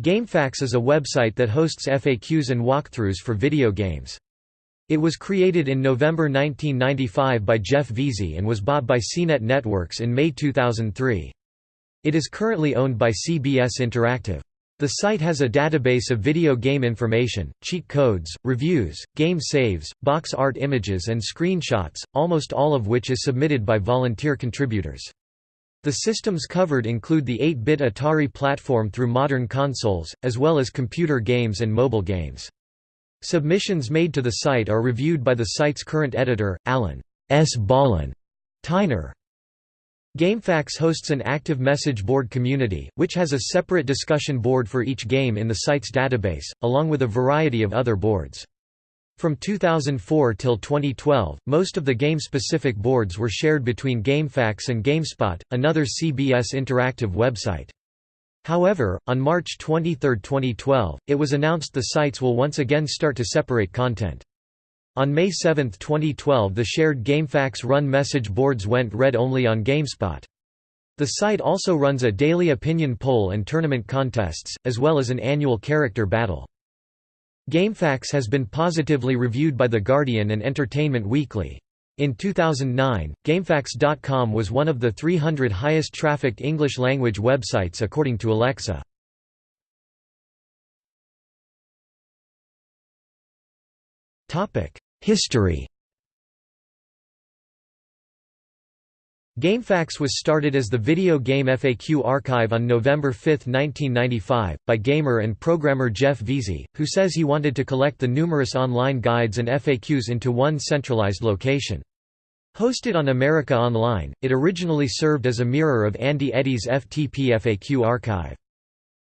GameFAQs is a website that hosts FAQs and walkthroughs for video games. It was created in November 1995 by Jeff Veazey and was bought by CNET Networks in May 2003. It is currently owned by CBS Interactive. The site has a database of video game information, cheat codes, reviews, game saves, box art images and screenshots, almost all of which is submitted by volunteer contributors. The systems covered include the 8-bit Atari platform through modern consoles, as well as computer games and mobile games. Submissions made to the site are reviewed by the site's current editor, Allen S. Ballin Tyner. GameFAQs hosts an active message board community, which has a separate discussion board for each game in the site's database, along with a variety of other boards. From 2004 till 2012, most of the game-specific boards were shared between GameFAQs and GameSpot, another CBS Interactive website. However, on March 23, 2012, it was announced the sites will once again start to separate content. On May 7, 2012 the shared GameFAQs run message boards went red only on GameSpot. The site also runs a daily opinion poll and tournament contests, as well as an annual character battle. GameFAQs has been positively reviewed by The Guardian and Entertainment Weekly. In 2009, GameFAQs.com was one of the 300 highest trafficked English-language websites according to Alexa. History GameFAQs was started as the Video Game FAQ Archive on November 5, 1995, by gamer and programmer Jeff Veazey, who says he wanted to collect the numerous online guides and FAQs into one centralized location. Hosted on America Online, it originally served as a mirror of Andy Eddy's FTP FAQ archive.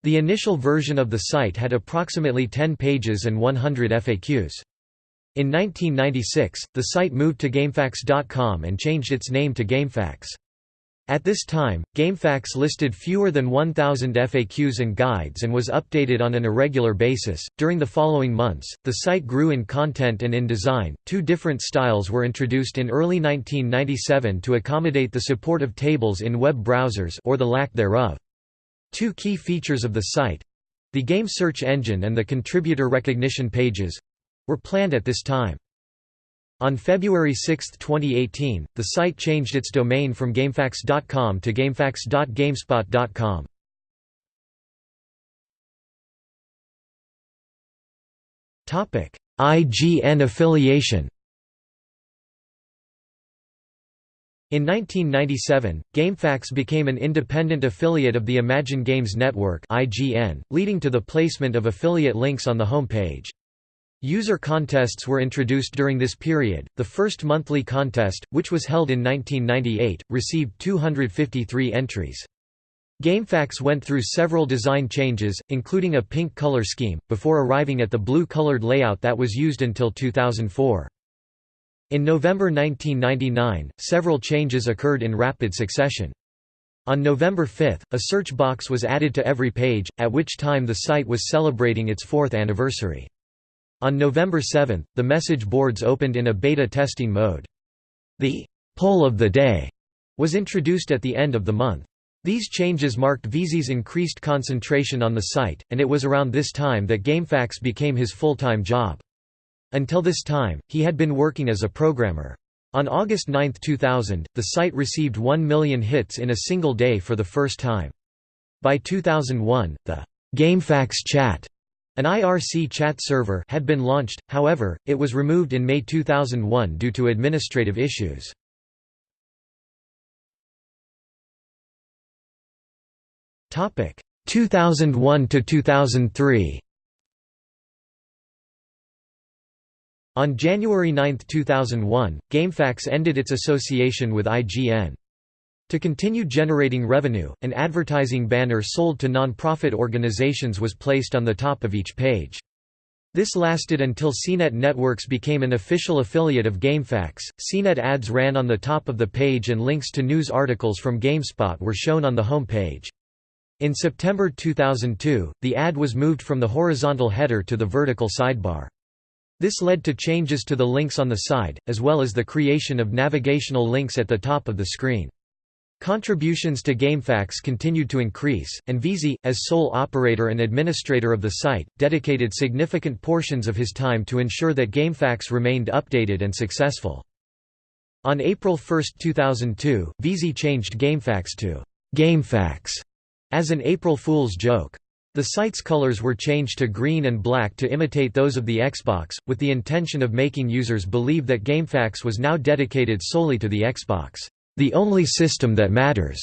The initial version of the site had approximately 10 pages and 100 FAQs. In 1996, the site moved to GameFAQs.com and changed its name to GameFAQs. At this time, GameFAQs listed fewer than 1,000 FAQs and guides and was updated on an irregular basis. During the following months, the site grew in content and in design. Two different styles were introduced in early 1997 to accommodate the support of tables in web browsers or the lack thereof. Two key features of the site the game search engine and the contributor recognition pages were planned at this time. On February 6, 2018, the site changed its domain from GameFAQs.com to GameFAQs.gamespot.com. IGN affiliation In 1997, GameFAQs became an independent affiliate of the Imagine Games Network (IGN), leading to the placement of affiliate links on the home page. User contests were introduced during this period. The first monthly contest, which was held in 1998, received 253 entries. GameFAQs went through several design changes, including a pink color scheme, before arriving at the blue-colored layout that was used until 2004. In November 1999, several changes occurred in rapid succession. On November 5, a search box was added to every page, at which time the site was celebrating its fourth anniversary. On November 7, the message boards opened in a beta testing mode. The «poll of the day» was introduced at the end of the month. These changes marked Veazey's increased concentration on the site, and it was around this time that GameFAQs became his full-time job. Until this time, he had been working as a programmer. On August 9, 2000, the site received 1 million hits in a single day for the first time. By 2001, the GameFAQs chat an IRC chat server had been launched, however, it was removed in May 2001 due to administrative issues. Topic 2001 to 2003. On January 9, 2001, GameFAQs ended its association with IGN. To continue generating revenue, an advertising banner sold to non-profit organizations was placed on the top of each page. This lasted until CNET Networks became an official affiliate of GameFAQs. CNET ads ran on the top of the page and links to news articles from GameSpot were shown on the home page. In September 2002, the ad was moved from the horizontal header to the vertical sidebar. This led to changes to the links on the side, as well as the creation of navigational links at the top of the screen. Contributions to GameFAQs continued to increase, and Veazey, as sole operator and administrator of the site, dedicated significant portions of his time to ensure that GameFAQs remained updated and successful. On April 1, 2002, Veazey changed GameFAQs to GameFAQs as an April Fool's joke. The site's colors were changed to green and black to imitate those of the Xbox, with the intention of making users believe that GameFAQs was now dedicated solely to the Xbox, the only system that matters.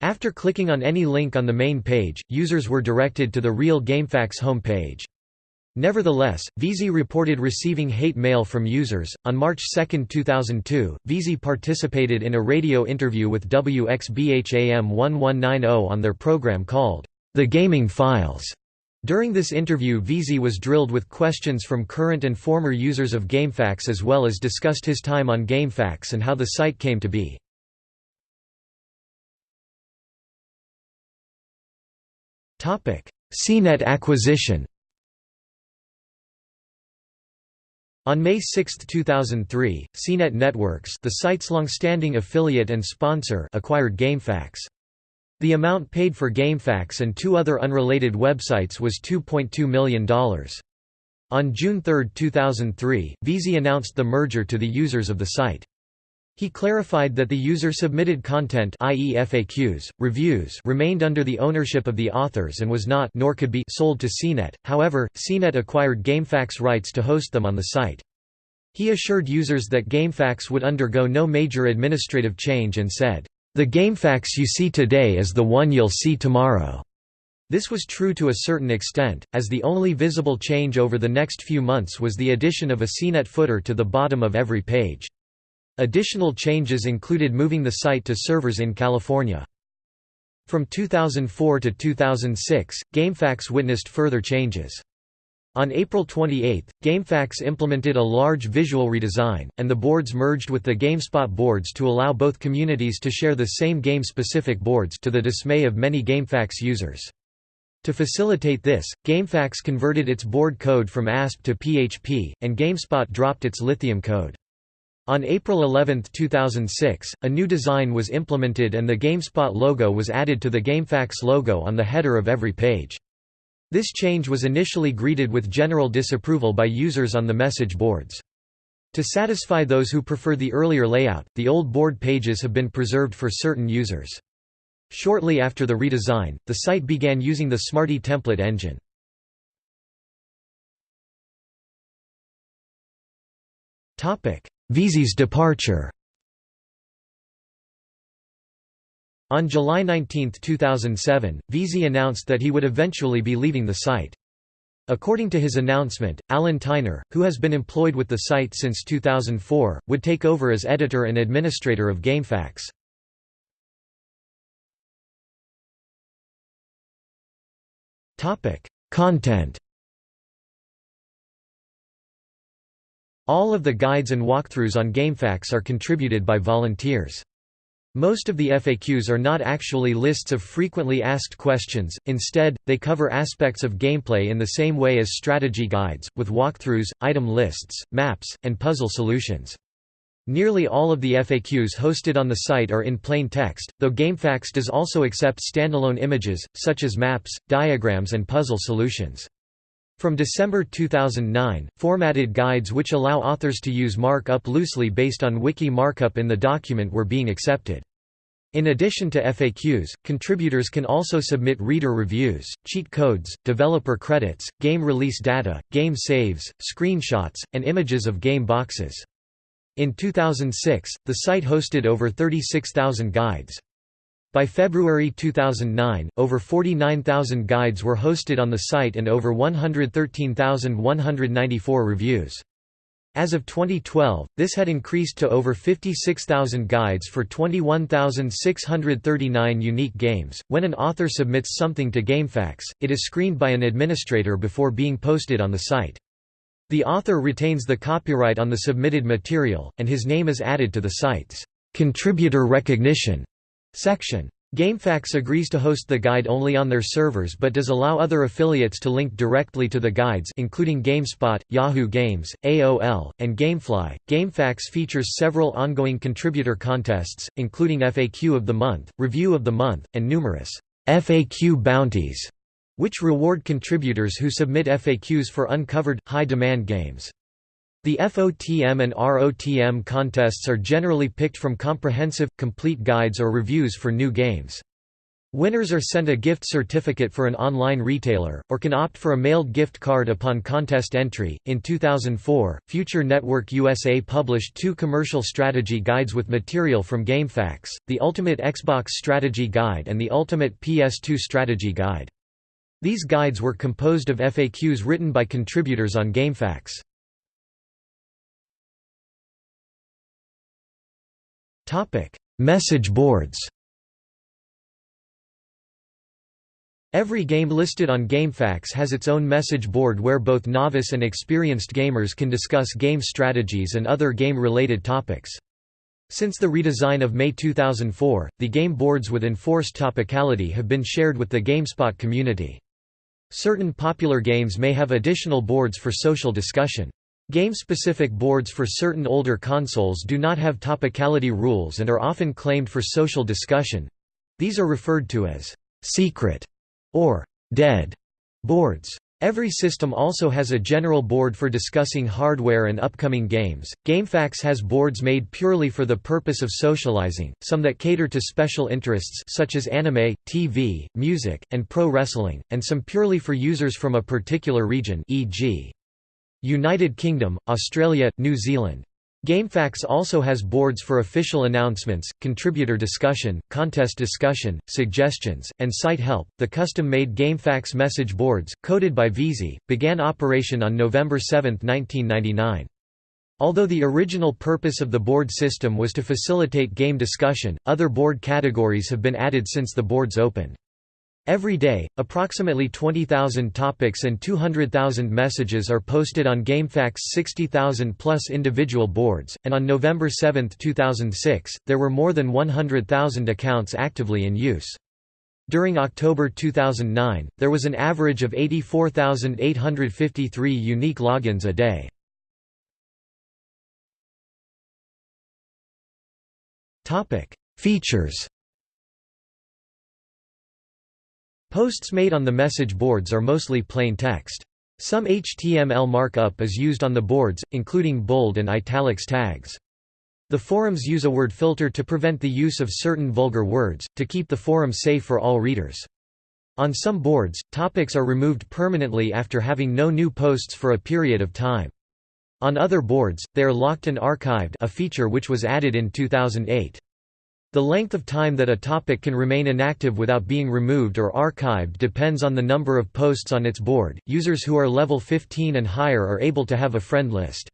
After clicking on any link on the main page, users were directed to the real GameFAQs homepage. Nevertheless, Veazey reported receiving hate mail from users. On March 2, 2002, Veazey participated in a radio interview with WXBHAM 1190 on their program called The Gaming Files. During this interview Veazey was drilled with questions from current and former users of GameFAQs as well as discussed his time on GameFAQs and how the site came to be. CNET acquisition On May 6, 2003, CNET Networks the site's long-standing affiliate and sponsor acquired GameFAQs. The amount paid for GameFAQs and two other unrelated websites was $2.2 million. On June 3, 2003, Veazey announced the merger to the users of the site. He clarified that the user-submitted content i.e. FAQs, reviews remained under the ownership of the authors and was not nor could be sold to CNET, however, CNET acquired GameFAQs rights to host them on the site. He assured users that GameFAQs would undergo no major administrative change and said, "...the GameFAQs you see today is the one you'll see tomorrow." This was true to a certain extent, as the only visible change over the next few months was the addition of a CNET footer to the bottom of every page. Additional changes included moving the site to servers in California. From 2004 to 2006, GameFAQs witnessed further changes. On April 28, GameFAQs implemented a large visual redesign, and the boards merged with the GameSpot boards to allow both communities to share the same game-specific boards to the dismay of many GameFAQs users. To facilitate this, GameFAQs converted its board code from ASP to PHP, and GameSpot dropped its Lithium code. On April 11, 2006, a new design was implemented and the GameSpot logo was added to the GameFAQs logo on the header of every page. This change was initially greeted with general disapproval by users on the message boards. To satisfy those who prefer the earlier layout, the old board pages have been preserved for certain users. Shortly after the redesign, the site began using the Smarty template engine. Veazey's departure On July 19, 2007, Veazey announced that he would eventually be leaving the site. According to his announcement, Allen Tyner, who has been employed with the site since 2004, would take over as editor and administrator of GameFAQs. Content All of the guides and walkthroughs on GameFAQs are contributed by volunteers. Most of the FAQs are not actually lists of frequently asked questions, instead, they cover aspects of gameplay in the same way as strategy guides, with walkthroughs, item lists, maps, and puzzle solutions. Nearly all of the FAQs hosted on the site are in plain text, though GameFAQs does also accept standalone images, such as maps, diagrams and puzzle solutions. From December 2009, formatted guides which allow authors to use markup loosely based on wiki markup in the document were being accepted. In addition to FAQs, contributors can also submit reader reviews, cheat codes, developer credits, game release data, game saves, screenshots, and images of game boxes. In 2006, the site hosted over 36,000 guides. By February 2009, over 49,000 guides were hosted on the site and over 113,194 reviews. As of 2012, this had increased to over 56,000 guides for 21,639 unique games. When an author submits something to GameFAQs, it is screened by an administrator before being posted on the site. The author retains the copyright on the submitted material, and his name is added to the site's contributor recognition section. GameFAQs agrees to host the guide only on their servers but does allow other affiliates to link directly to the guides including GameSpot, Yahoo Games, AOL, and Gamefly. GameFAQs features several ongoing contributor contests, including FAQ of the Month, Review of the Month, and numerous FAQ bounties, which reward contributors who submit FAQs for uncovered, high-demand games. The FOTM and ROTM contests are generally picked from comprehensive, complete guides or reviews for new games. Winners are sent a gift certificate for an online retailer, or can opt for a mailed gift card upon contest entry. In 2004, Future Network USA published two commercial strategy guides with material from GameFAQs the Ultimate Xbox Strategy Guide and the Ultimate PS2 Strategy Guide. These guides were composed of FAQs written by contributors on GameFAQs. Topic: Message boards. Every game listed on GameFAQs has its own message board where both novice and experienced gamers can discuss game strategies and other game-related topics. Since the redesign of May 2004, the game boards with enforced topicality have been shared with the GameSpot community. Certain popular games may have additional boards for social discussion. Game-specific boards for certain older consoles do not have topicality rules and are often claimed for social discussion. These are referred to as «secret» or «dead» boards. Every system also has a general board for discussing hardware and upcoming games. GameFAQs has boards made purely for the purpose of socializing, some that cater to special interests such as anime, TV, music, and pro wrestling, and some purely for users from a particular region e.g. United Kingdom, Australia, New Zealand. GameFAQs also has boards for official announcements, contributor discussion, contest discussion, suggestions, and site help. The custom made GameFAQs message boards, coded by Veazey, began operation on November 7, 1999. Although the original purpose of the board system was to facilitate game discussion, other board categories have been added since the boards opened. Every day, approximately 20,000 topics and 200,000 messages are posted on GameFAQs' 60,000 plus individual boards, and on November 7, 2006, there were more than 100,000 accounts actively in use. During October 2009, there was an average of 84,853 unique logins a day. Features Posts made on the message boards are mostly plain text. Some HTML markup is used on the boards, including bold and italics tags. The forums use a word filter to prevent the use of certain vulgar words, to keep the forum safe for all readers. On some boards, topics are removed permanently after having no new posts for a period of time. On other boards, they are locked and archived a feature which was added in 2008. The length of time that a topic can remain inactive without being removed or archived depends on the number of posts on its board. Users who are level 15 and higher are able to have a friend list.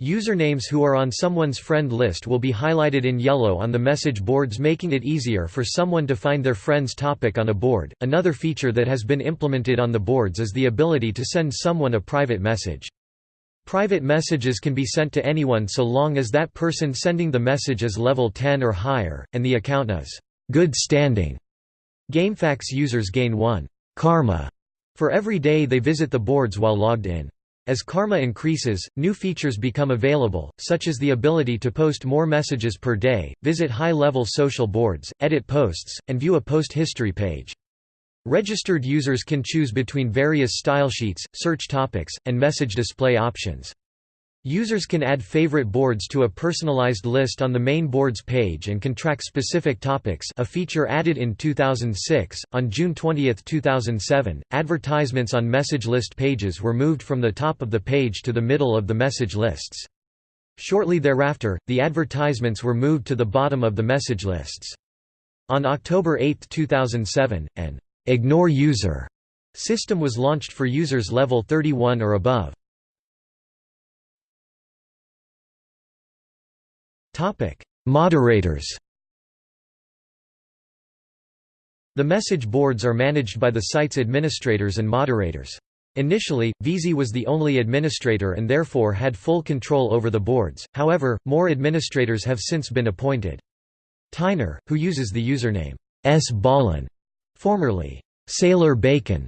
Usernames who are on someone's friend list will be highlighted in yellow on the message boards, making it easier for someone to find their friend's topic on a board. Another feature that has been implemented on the boards is the ability to send someone a private message. Private messages can be sent to anyone so long as that person sending the message is level 10 or higher, and the account is good standing. GameFAQs users gain 1 karma for every day they visit the boards while logged in. As karma increases, new features become available, such as the ability to post more messages per day, visit high-level social boards, edit posts, and view a post history page. Registered users can choose between various style sheets, search topics, and message display options. Users can add favorite boards to a personalized list on the main boards page and can track specific topics a feature added in 2006. On June 20, 2007, advertisements on message list pages were moved from the top of the page to the middle of the message lists. Shortly thereafter, the advertisements were moved to the bottom of the message lists. On October 8, 2007, an Ignore User system was launched for users level 31 or above. Topic: Moderators. The message boards are managed by the site's administrators and moderators. Initially, Veazey was the only administrator and therefore had full control over the boards, however, more administrators have since been appointed. Tyner, who uses the username S. Ballin, formerly Sailor Bacon,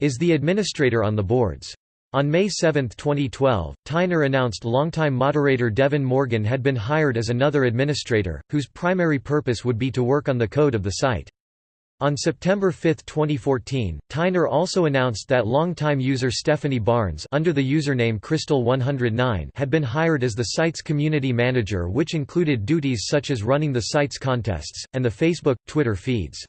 is the administrator on the boards. On May 7, 2012, Tyner announced longtime moderator Devin Morgan had been hired as another administrator, whose primary purpose would be to work on the code of the site. On September 5, 2014, Tyner also announced that longtime user Stephanie Barnes under the username Crystal109 had been hired as the site's community manager which included duties such as running the site's contests, and the Facebook, Twitter feeds.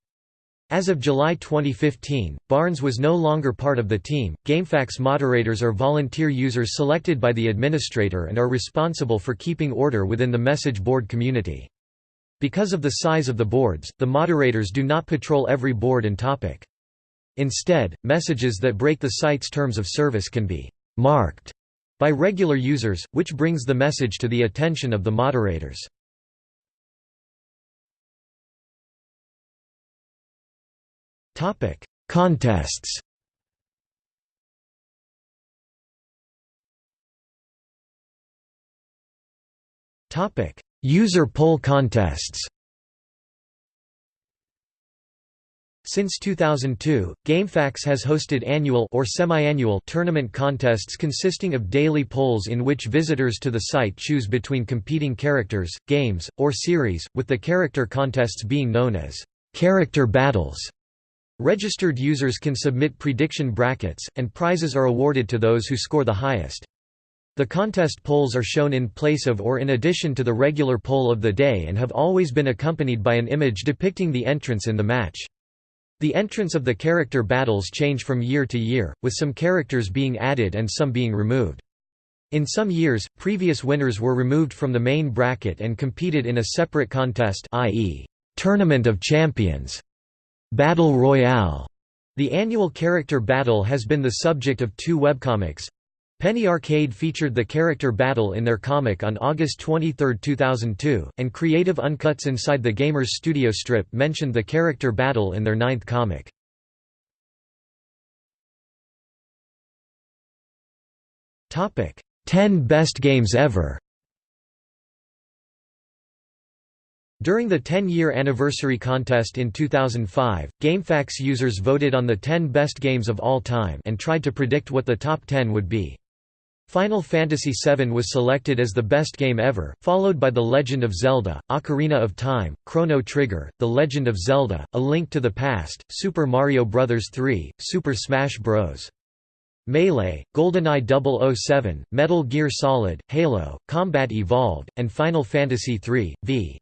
As of July 2015, Barnes was no longer part of the team. GameFAQs moderators are volunteer users selected by the administrator and are responsible for keeping order within the message board community. Because of the size of the boards, the moderators do not patrol every board and topic. Instead, messages that break the site's terms of service can be «marked» by regular users, which brings the message to the attention of the moderators. Contests. Topic: User poll contests. Since 2002, GameFAQs has hosted annual or semi-annual tournament contests consisting of daily polls in which visitors to the site choose between competing characters, games, or series, with the character contests being known as character battles. Registered users can submit prediction brackets, and prizes are awarded to those who score the highest. The contest polls are shown in place of or in addition to the regular poll of the day and have always been accompanied by an image depicting the entrance in the match. The entrance of the character battles change from year to year, with some characters being added and some being removed. In some years, previous winners were removed from the main bracket and competed in a separate contest i.e., Tournament of Champions, Battle Royale. The annual character battle has been the subject of two webcomics, Penny Arcade featured the character battle in their comic on August 23, 2002, and Creative Uncuts Inside the Gamers Studio strip mentioned the character battle in their ninth comic. Topic: 10 best games ever. During the 10-year anniversary contest in 2005, GameFAQs users voted on the 10 best games of all time and tried to predict what the top 10 would be. Final Fantasy VII was selected as the best game ever, followed by The Legend of Zelda, Ocarina of Time, Chrono Trigger, The Legend of Zelda, A Link to the Past, Super Mario Bros. 3, Super Smash Bros. Melee, GoldenEye 007, Metal Gear Solid, Halo, Combat Evolved, and Final Fantasy III, v.